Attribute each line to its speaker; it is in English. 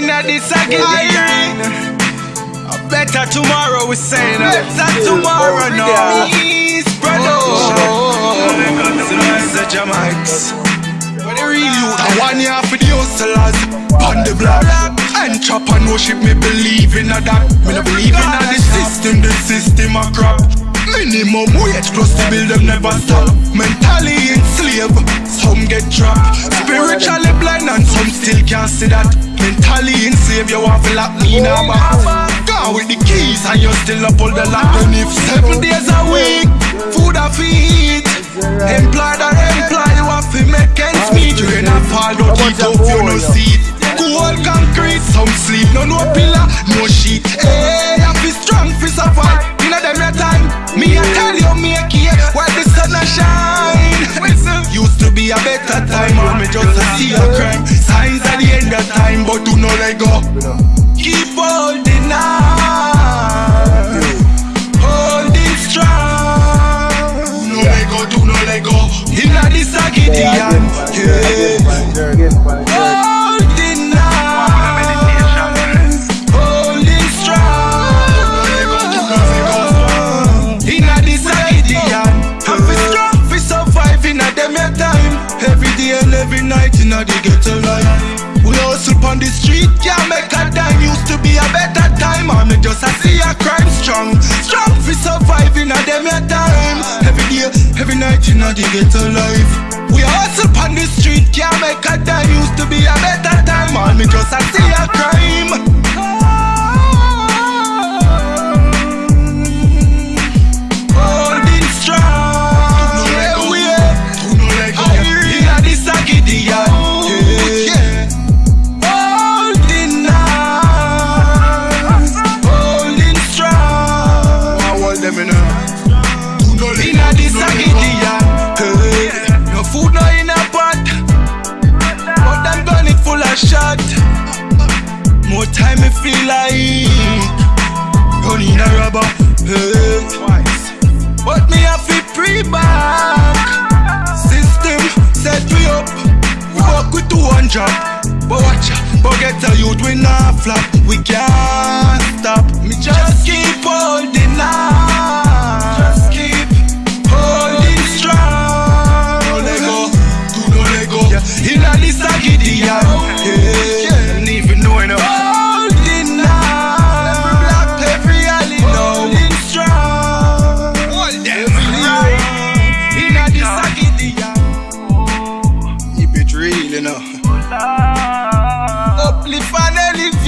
Speaker 1: inna this again. A better tomorrow we say. saying. Better tomorrow oh, no. Peace, brother. Oh, oh, Such a mics. What the real you?
Speaker 2: I want you for the hustlers on the block. And chop and worship me believe in a that. Me no believe in a the system, the system a crap. Minimum wage plus the bill them never stop. Mentally enslaved, some get trapped. Spiritually blind and some still can't see that. Mentally enslaved, you have to lock me in a box. Gone with the keys and you still up all the lock. And if seven days a week, food a feed. Employed or employed, you have to make ends meet. You ain't a fall, don't eat up, you no seat. Cold concrete, some sleep, no no pillar, no sheet. Hey, I feel strong, feel survive. You know them your time. Me I tell you, make it while the sun a shine. Used to be a better time, but me just a see a crime. Signs at the end of time, but do not let go. Keep holding on, holding strong. No let go, do not let go. Inna this a Gideon, yeah. And every night inna the ghetto life. We hustle on the street, can't make a dime. Used to be a better time, me just a see a crime strong, strong fi survive inna them your time. Every day, every night inna the ghetto life. We hustle on the street, can't make a dime. Used to be a better time, me just a see
Speaker 1: Them a.
Speaker 2: Inna this a hey.
Speaker 1: No food, no in a pot.
Speaker 2: but them gun it full of shot. More time me feel like run in a rubber. But me have to pre back. System set we up. We work with two one job. But watch out, forget a youth we not flop. We can't stop. Me just keep holding on. Let go. Eh. Yeah. Inna this a Gideon. Yeah.
Speaker 1: Didn't even know enough.
Speaker 2: Holding. Every block, every alley, holding strong.
Speaker 1: Hold them.
Speaker 2: This a Gideon.
Speaker 1: Keep it real, you know.
Speaker 2: Uplift and elevate.